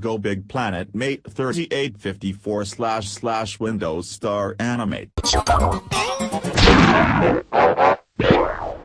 Go Big Planet Mate 3854 slash slash Windows Star Animate.